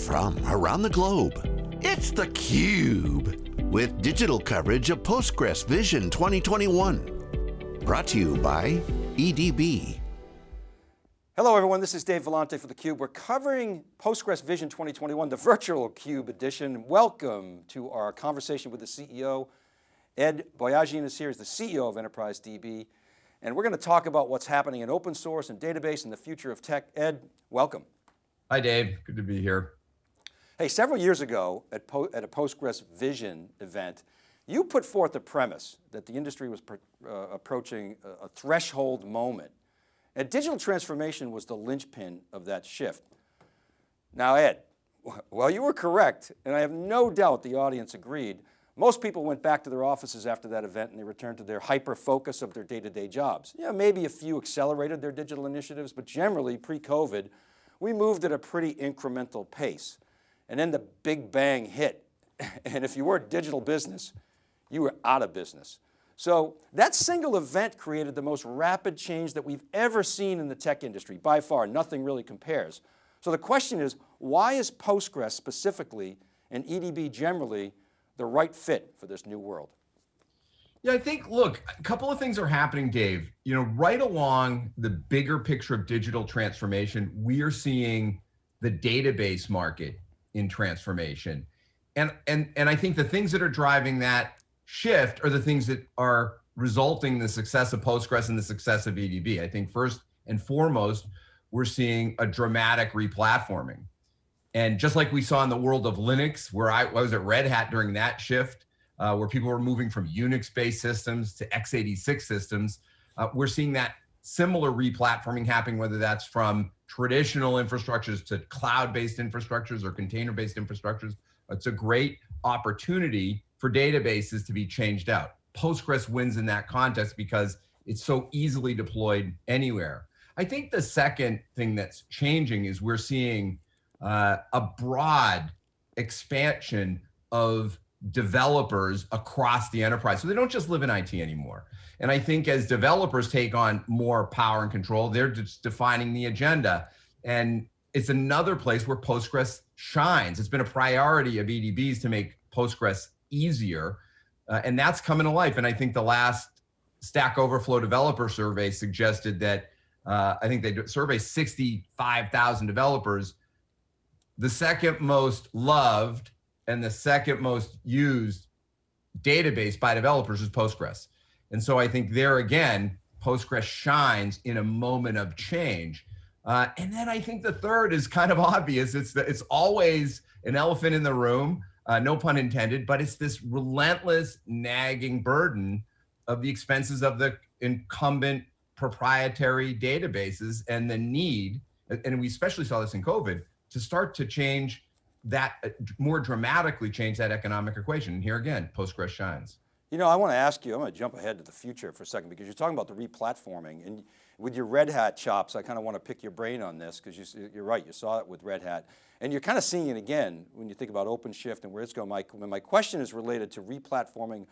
from around the globe. It's theCUBE, with digital coverage of Postgres Vision 2021. Brought to you by EDB. Hello everyone, this is Dave Vellante for theCUBE. We're covering Postgres Vision 2021, the virtual CUBE edition. Welcome to our conversation with the CEO. Ed Boyajian is here, he's the CEO of Enterprise DB. And we're going to talk about what's happening in open source and database and the future of tech. Ed, welcome. Hi Dave, good to be here. Hey, several years ago at, at a Postgres Vision event, you put forth the premise that the industry was uh, approaching a, a threshold moment. And digital transformation was the linchpin of that shift. Now Ed, well you were correct, and I have no doubt the audience agreed, most people went back to their offices after that event and they returned to their hyper focus of their day-to-day -day jobs. Yeah, maybe a few accelerated their digital initiatives, but generally pre-COVID, we moved at a pretty incremental pace. And then the big bang hit. And if you were a digital business, you were out of business. So that single event created the most rapid change that we've ever seen in the tech industry. By far, nothing really compares. So the question is, why is Postgres specifically and EDB generally the right fit for this new world? Yeah, I think, look, a couple of things are happening, Dave. You know, right along the bigger picture of digital transformation, we are seeing the database market in transformation. And, and, and I think the things that are driving that shift are the things that are resulting in the success of Postgres and the success of EDB. I think first and foremost, we're seeing a dramatic replatforming. And just like we saw in the world of Linux, where I, I was at Red Hat during that shift, uh, where people were moving from Unix-based systems to x86 systems, uh, we're seeing that similar replatforming happening, whether that's from traditional infrastructures to cloud-based infrastructures or container-based infrastructures. It's a great opportunity for databases to be changed out. Postgres wins in that context because it's so easily deployed anywhere. I think the second thing that's changing is we're seeing uh, a broad expansion of developers across the enterprise. So they don't just live in IT anymore. And I think as developers take on more power and control, they're just defining the agenda. And it's another place where Postgres shines. It's been a priority of EDBs to make Postgres easier. Uh, and that's coming to life. And I think the last Stack Overflow developer survey suggested that uh, I think they surveyed 65,000 developers. The second most loved and the second most used database by developers is Postgres. And so I think there again, Postgres shines in a moment of change. Uh, and then I think the third is kind of obvious. It's the, it's always an elephant in the room, uh, no pun intended, but it's this relentless nagging burden of the expenses of the incumbent proprietary databases and the need, and we especially saw this in COVID, to start to change that uh, more dramatically change that economic equation. And here again, Postgres shines. You know, I want to ask you, I'm going to jump ahead to the future for a second because you're talking about the replatforming and with your Red Hat chops, I kind of want to pick your brain on this because you, you're right, you saw it with Red Hat. And you're kind of seeing it again when you think about OpenShift and where it's going. My, my question is related to replatforming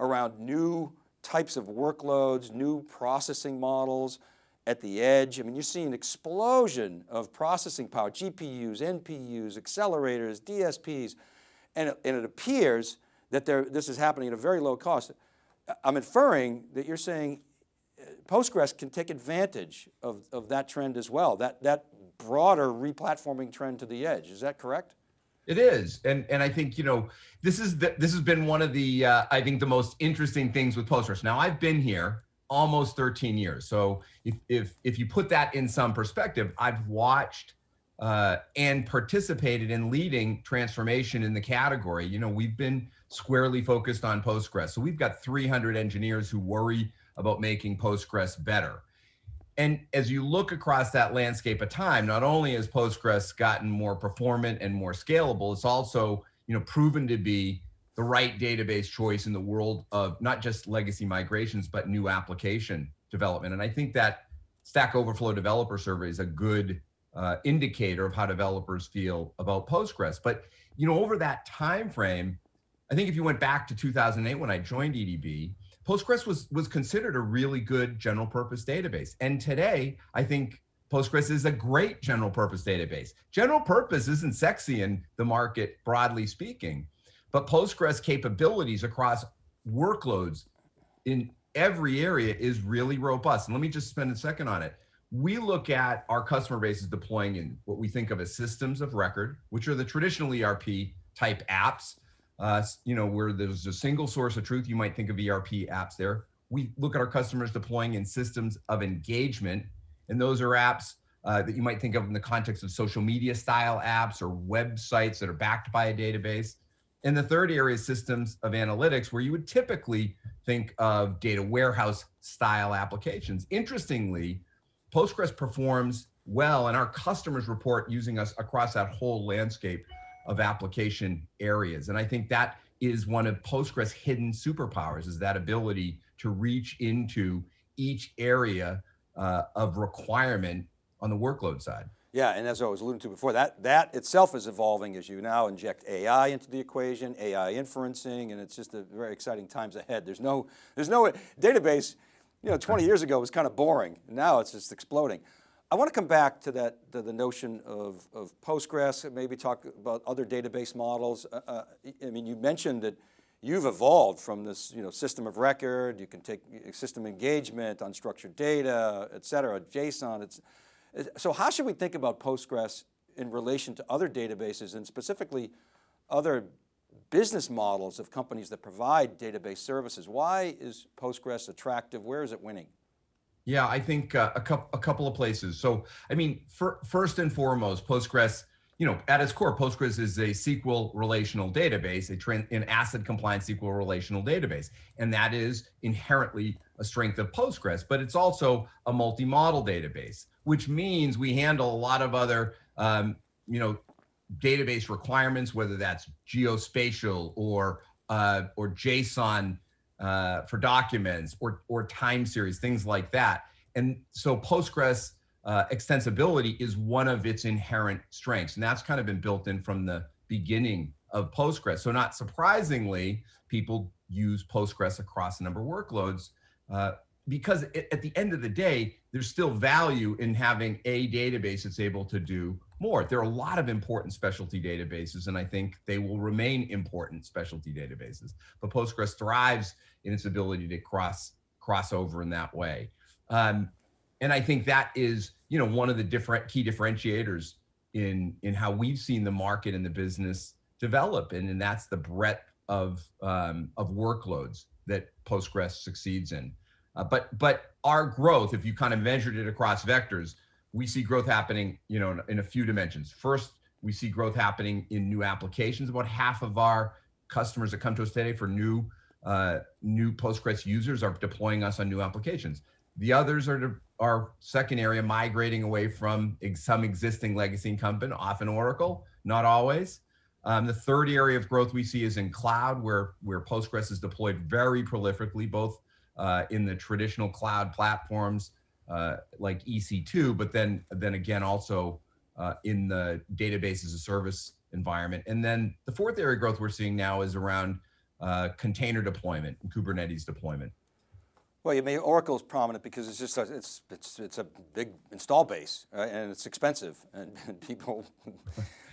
around new types of workloads, new processing models, at the edge. I mean, you're seeing an explosion of processing power, GPUs, NPUs, accelerators, DSPs, and it, and it appears that there, this is happening at a very low cost. I'm inferring that you're saying uh, Postgres can take advantage of, of that trend as well, that, that broader replatforming trend to the edge. Is that correct? It is, and and I think you know this is the, this has been one of the uh, I think the most interesting things with Postgres. Now I've been here almost 13 years. So if, if, if you put that in some perspective, I've watched uh, and participated in leading transformation in the category. You know, we've been squarely focused on Postgres. So we've got 300 engineers who worry about making Postgres better. And as you look across that landscape of time, not only has Postgres gotten more performant and more scalable, it's also you know proven to be the right database choice in the world of not just legacy migrations, but new application development. And I think that Stack Overflow developer survey is a good uh, indicator of how developers feel about Postgres. But you know, over that time frame, I think if you went back to 2008 when I joined EDB, Postgres was was considered a really good general purpose database. And today, I think Postgres is a great general purpose database. General purpose isn't sexy in the market, broadly speaking, but Postgres capabilities across workloads in every area is really robust. And let me just spend a second on it. We look at our customer bases deploying in what we think of as systems of record, which are the traditional ERP type apps. Uh, you know, where there's a single source of truth, you might think of ERP apps there. We look at our customers deploying in systems of engagement, and those are apps uh, that you might think of in the context of social media style apps or websites that are backed by a database. And the third area is systems of analytics, where you would typically think of data warehouse style applications. Interestingly, Postgres performs well, and our customers report using us across that whole landscape of application areas. And I think that is one of Postgres' hidden superpowers, is that ability to reach into each area uh, of requirement on the workload side. Yeah, and as I was alluding to before, that, that itself is evolving as you now inject AI into the equation, AI inferencing, and it's just a very exciting times ahead. There's no, there's no database, you know, 20 years ago was kind of boring. Now it's just exploding. I want to come back to that, to the notion of, of Postgres, maybe talk about other database models. Uh, uh, I mean, you mentioned that you've evolved from this you know, system of record, you can take system engagement, unstructured data, et cetera, JSON. It's, so how should we think about Postgres in relation to other databases and specifically other business models of companies that provide database services? Why is Postgres attractive? Where is it winning? Yeah, I think uh, a, couple, a couple of places. So, I mean, for, first and foremost, Postgres, you know, at its core, Postgres is a SQL relational database, a an ACID compliant SQL relational database. And that is inherently a strength of Postgres, but it's also a multi-model database, which means we handle a lot of other, um, you know, database requirements, whether that's geospatial or, uh, or JSON uh, for documents or, or time series, things like that. And so Postgres uh, extensibility is one of its inherent strengths. And that's kind of been built in from the beginning of Postgres. So not surprisingly, people use Postgres across a number of workloads uh, because it, at the end of the day, there's still value in having a database that's able to do more. There are a lot of important specialty databases, and I think they will remain important specialty databases. But Postgres thrives in its ability to cross cross over in that way. Um, and I think that is, you know, one of the different key differentiators in in how we've seen the market and the business develop, and, and that's the breadth of um, of workloads that Postgres succeeds in. Uh, but but our growth, if you kind of measured it across vectors, we see growth happening, you know, in, in a few dimensions. First, we see growth happening in new applications. About half of our customers that come to us today for new uh, new Postgres users are deploying us on new applications. The others are our second area, migrating away from some existing legacy incumbent, often Oracle, not always. Um, the third area of growth we see is in cloud, where where Postgres is deployed very prolifically, both uh, in the traditional cloud platforms uh, like EC2, but then then again also uh, in the database as a service environment. And then the fourth area of growth we're seeing now is around uh, container deployment and Kubernetes deployment. Well, you mean Oracle is prominent because it's just a, it's it's it's a big install base right? and it's expensive and, and people,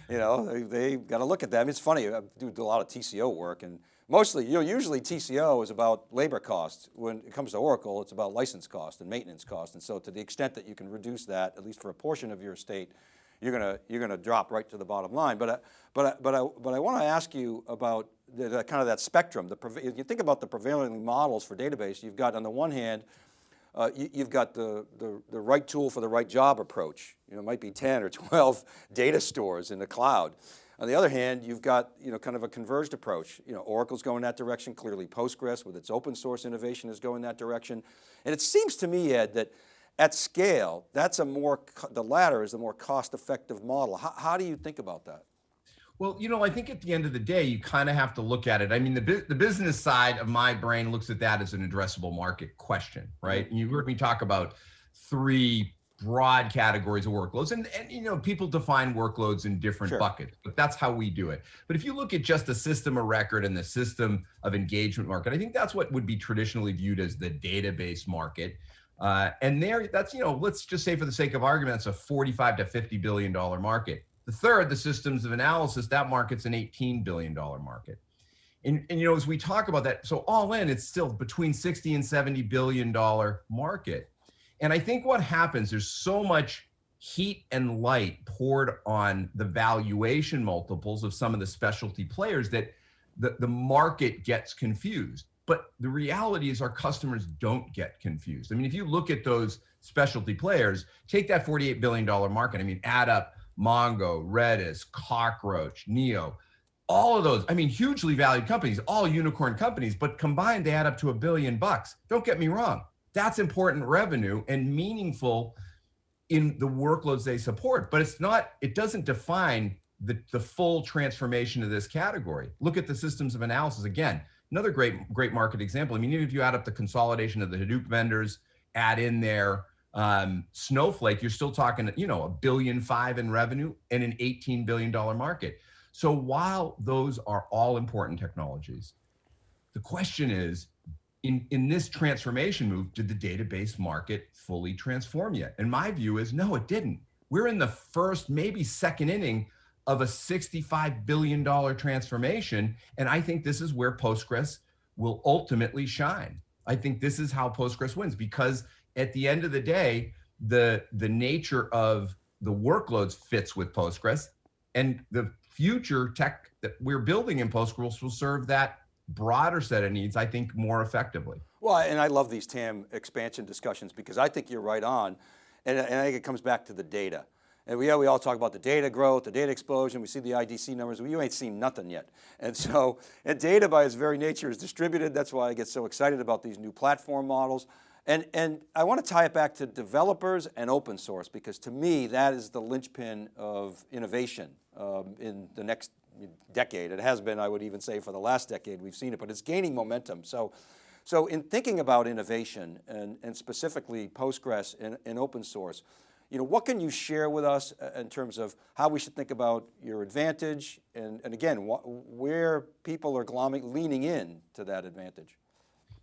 you know, they, they got to look at that. It's funny. I do, a lot of TCO work and mostly, you know, usually TCO is about labor costs. When it comes to Oracle, it's about license cost and maintenance cost. And so to the extent that you can reduce that, at least for a portion of your estate, you're going to, you're to drop right to the bottom line. But, but, but, I, but I want to ask you about the, the, kind of that spectrum. The, you think about the prevailing models for database, you've got on the one hand, uh, you, have got the, the, the, right tool for the right job approach. You know, it might be 10 or 12 data stores in the cloud. On the other hand, you've got you know, kind of a converged approach. You know, Oracle's going that direction, clearly Postgres with its open source innovation is going that direction. And it seems to me, Ed, that at scale, that's a more, the latter is a more cost effective model. How, how do you think about that? Well, you know, I think at the end of the day, you kind of have to look at it. I mean, the, the business side of my brain looks at that as an addressable market question, right? And you heard me talk about three broad categories of workloads and, and you know people define workloads in different sure. buckets but that's how we do it but if you look at just the system of record and the system of engagement market i think that's what would be traditionally viewed as the database market Uh, and there, that's, you know, let's just say for the sake of argument, it's a 45 to 50 billion dollar market. The third, the systems of analysis, that market's an 18 billion dollar market. And, and you know, as we talk about that, so all in, it's still between 60 and 70 billion dollar market. And I think what happens, there's so much heat and light poured on the valuation multiples of some of the specialty players that the, the market gets confused. But the reality is our customers don't get confused. I mean, if you look at those specialty players, take that $48 billion market. I mean, add up Mongo, Redis, Cockroach, Neo, all of those. I mean, hugely valued companies, all unicorn companies, but combined they add up to a billion bucks. Don't get me wrong. That's important revenue and meaningful in the workloads they support, but it's not, it doesn't define the, the full transformation of this category. Look at the systems of analysis again. Another great, great market example. I mean, even if you add up the consolidation of the Hadoop vendors, add in there um, Snowflake, you're still talking, you know, a billion five in revenue and an $18 billion market. So while those are all important technologies, the question is, in, in this transformation move, did the database market fully transform yet? And my view is no, it didn't. We're in the first, maybe second inning of a $65 billion transformation. And I think this is where Postgres will ultimately shine. I think this is how Postgres wins because at the end of the day, the, the nature of the workloads fits with Postgres and the future tech that we're building in Postgres will serve that broader set of needs, I think more effectively. Well, and I love these TAM expansion discussions because I think you're right on. And, and I think it comes back to the data. And we, yeah, we all talk about the data growth, the data explosion, we see the IDC numbers, you ain't seen nothing yet. And so, and data by its very nature is distributed. That's why I get so excited about these new platform models. And, and I want to tie it back to developers and open source because to me, that is the linchpin of innovation um, in the next decade. It has been, I would even say for the last decade, we've seen it, but it's gaining momentum. So, so in thinking about innovation and, and specifically Postgres and, open source, you know, what can you share with us uh, in terms of how we should think about your advantage and, and again, where people are leaning in to that advantage?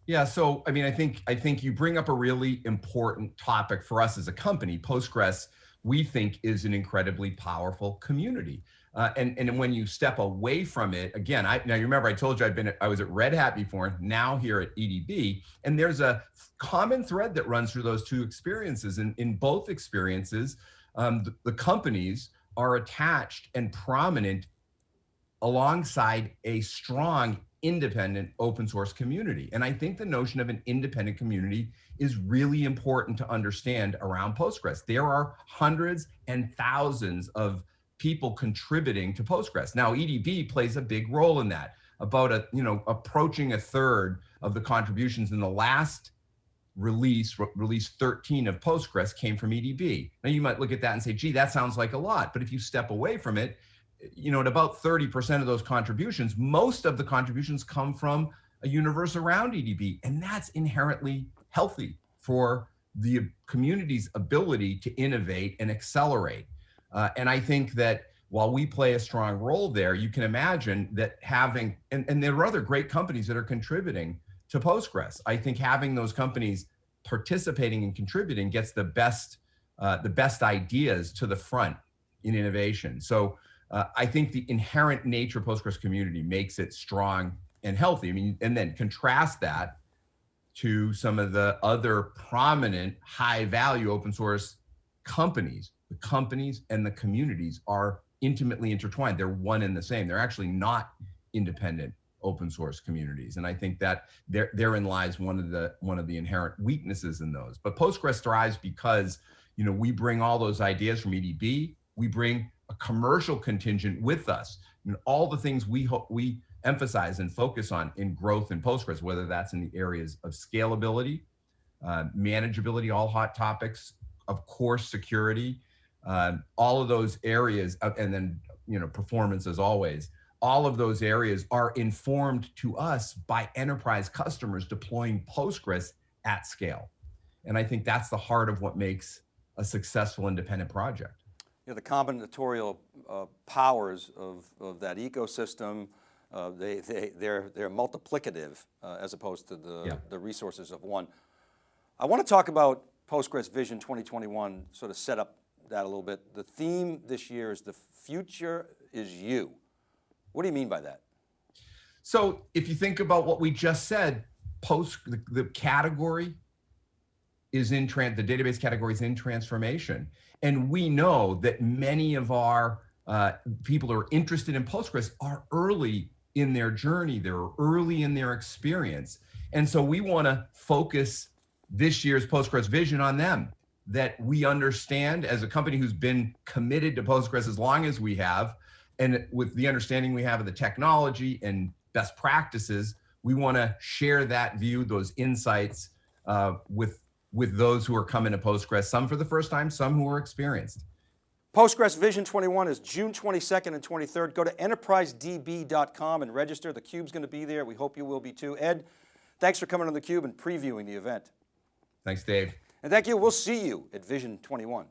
Yeah, so I mean, I think I think you bring up a really important topic for us as a company. Postgres, we think, is an incredibly powerful community. Uh, and and when you step away from it, again, I now you remember I told you I've been I was at Red Hat before, now here at EDB, and there's a common thread that runs through those two experiences. And in both experiences, um, the, the companies are attached and prominent alongside a strong independent open source community. And I think the notion of an independent community is really important to understand around Postgres. There are hundreds and thousands of people contributing to Postgres. Now EDB plays a big role in that. About a, you know, approaching a third of the contributions in the last release, re release 13 of Postgres came from EDB. Now you might look at that and say, gee, that sounds like a lot. But if you step away from it, you know, at about 30% of those contributions, most of the contributions come from a universe around EDB. And that's inherently healthy for the community's ability to innovate and accelerate. Uh, and I think that while we play a strong role there, you can imagine that having, and, and there are other great companies that are contributing to Postgres. I think having those companies participating and contributing gets the best, uh, the best ideas to the front in innovation. So uh, I think the inherent nature of Postgres community makes it strong and healthy. I mean, and then contrast that to some of the other prominent high value open source companies the companies and the communities are intimately intertwined. They're one and the same. They're actually not independent open source communities. And I think that there, therein lies one of the one of the inherent weaknesses in those. But Postgres thrives because you know we bring all those ideas from EDB. We bring a commercial contingent with us. and all the things we hope we emphasize and focus on in growth and Postgres, whether that's in the areas of scalability, uh, manageability, all hot topics, of course, security, uh, all of those areas, uh, and then you know performance as always. All of those areas are informed to us by enterprise customers deploying Postgres at scale, and I think that's the heart of what makes a successful independent project. You know, the combinatorial uh, powers of, of that ecosystem, uh, they, they, they're, they're multiplicative uh, as opposed to the, yeah. the resources of one. I want to talk about Postgres Vision 2021, sort of set up that a little bit. The theme this year is the future is you. What do you mean by that? So if you think about what we just said, post the, the category is in the database category is in transformation. And we know that many of our uh, people who are interested in Postgres are early in their journey, they're early in their experience. And so we want to focus this year's Postgres vision on them that we understand as a company who's been committed to Postgres as long as we have, and with the understanding we have of the technology and best practices, we want to share that view, those insights uh, with with those who are coming to Postgres, some for the first time, some who are experienced. Postgres Vision 21 is June 22nd and 23rd. Go to enterprisedb.com and register. The Cube's going to be there. We hope you will be too. Ed, thanks for coming on theCUBE and previewing the event. Thanks, Dave. And thank you, we'll see you at Vision 21.